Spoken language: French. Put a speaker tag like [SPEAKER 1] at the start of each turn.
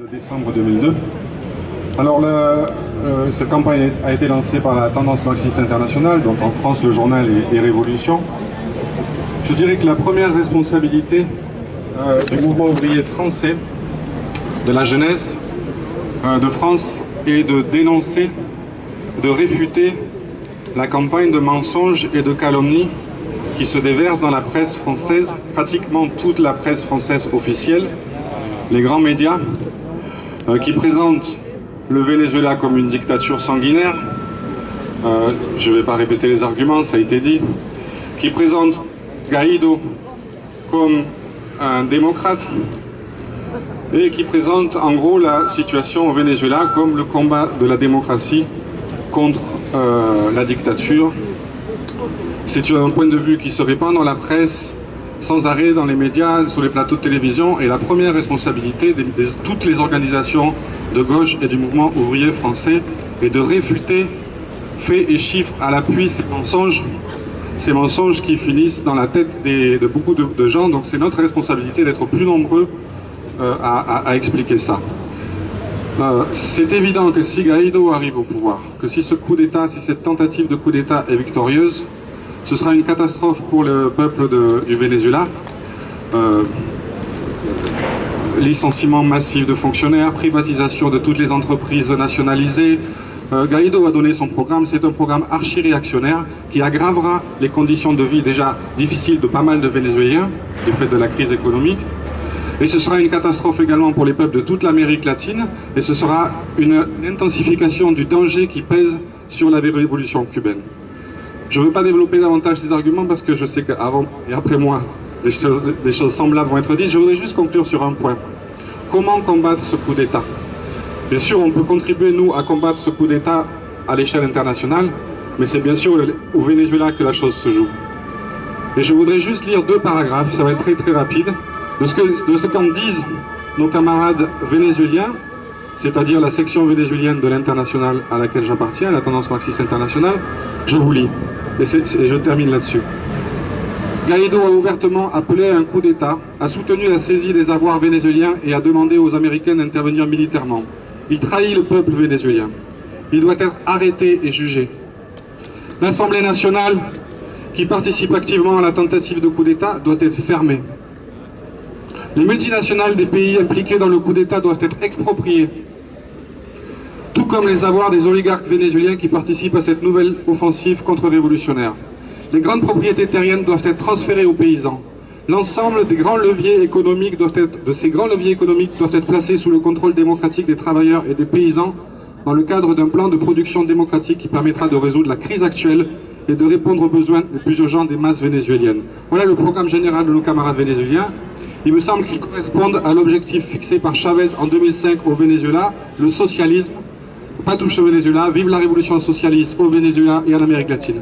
[SPEAKER 1] de décembre 2002. Alors euh, cette campagne a été lancée par la tendance marxiste internationale, donc en France le journal est, est Révolution. Je dirais que la première responsabilité euh, du mouvement ouvrier français, de la jeunesse euh, de France, est de dénoncer, de réfuter la campagne de mensonges et de calomnies qui se déverse dans la presse française, pratiquement toute la presse française officielle, les grands médias, euh, qui présentent le Venezuela comme une dictature sanguinaire. Euh, je ne vais pas répéter les arguments, ça a été dit. Qui présentent Guaido comme un démocrate et qui présente en gros la situation au Venezuela comme le combat de la démocratie contre euh, la dictature. C'est un point de vue qui se répand dans la presse sans arrêt dans les médias, sur les plateaux de télévision, et la première responsabilité de, toutes les organisations de gauche et du mouvement ouvrier français est de réfuter faits et chiffres à l'appui ces mensonges, ces mensonges qui finissent dans la tête de beaucoup de, gens, donc c'est notre responsabilité d'être plus nombreux euh, à, expliquer ça. Euh, c'est évident que si Gaïdo arrive au pouvoir, que si ce coup d'État, si cette tentative de coup d'État est victorieuse, ce sera une catastrophe pour le peuple du Venezuela. Euh, licenciement massif de fonctionnaires, privatisation de toutes les entreprises nationalisées. Euh, Gaïdo a donné son programme, c'est un programme archi-réactionnaire qui aggravera les conditions de vie déjà difficiles de pas mal de Vénézuéliens du fait de la crise économique. Et ce sera une catastrophe également pour les peuples de toute l'Amérique latine et ce sera une intensification du danger qui pèse sur la révolution cubaine. Je ne veux pas développer davantage ces arguments parce que je sais qu'avant et après moi, des choses, semblables vont être dites. Je voudrais juste conclure sur un point. Comment combattre ce coup d'État? Bien sûr, on peut contribuer, nous, à combattre ce coup d'État à l'échelle internationale, mais c'est bien sûr au Venezuela que la chose se joue. Et je voudrais juste lire deux paragraphes, ça va être très très rapide, de ce qu'en disent nos camarades vénézuéliens c'est-à-dire la section vénézuélienne de l'international à laquelle j'appartiens, la tendance marxiste internationale, je vous lis, et, je termine là-dessus. Guaido a ouvertement appelé à un coup d'État, a soutenu la saisie des avoirs vénézuéliens et a demandé aux Américains d'intervenir militairement. Il trahit le peuple vénézuélien. Il doit être arrêté et jugé. L'Assemblée nationale, qui participe activement à la tentative de coup d'État, doit être fermée. Les multinationales des pays impliqués dans le coup d'État doivent être expropriées, tout comme les avoirs des oligarques vénézuéliens qui participent à cette nouvelle offensive contre-révolutionnaire. Les grandes propriétés terriennes doivent être transférées aux paysans. L'ensemble des grands leviers économiques doivent être, de ces grands leviers économiques doivent être placés sous le contrôle démocratique des travailleurs et des paysans dans le cadre d'un plan de production démocratique qui permettra de résoudre la crise actuelle et de répondre aux besoins les plus urgents des masses vénézuéliennes. Voilà le programme général de nos camarades vénézuéliens. Il me semble qu'ils correspondent à l'objectif fixé par Chavez en 2005 au Venezuela, le socialisme. Pas touche au Venezuela, vive la révolution socialiste au Venezuela et en Amérique latine.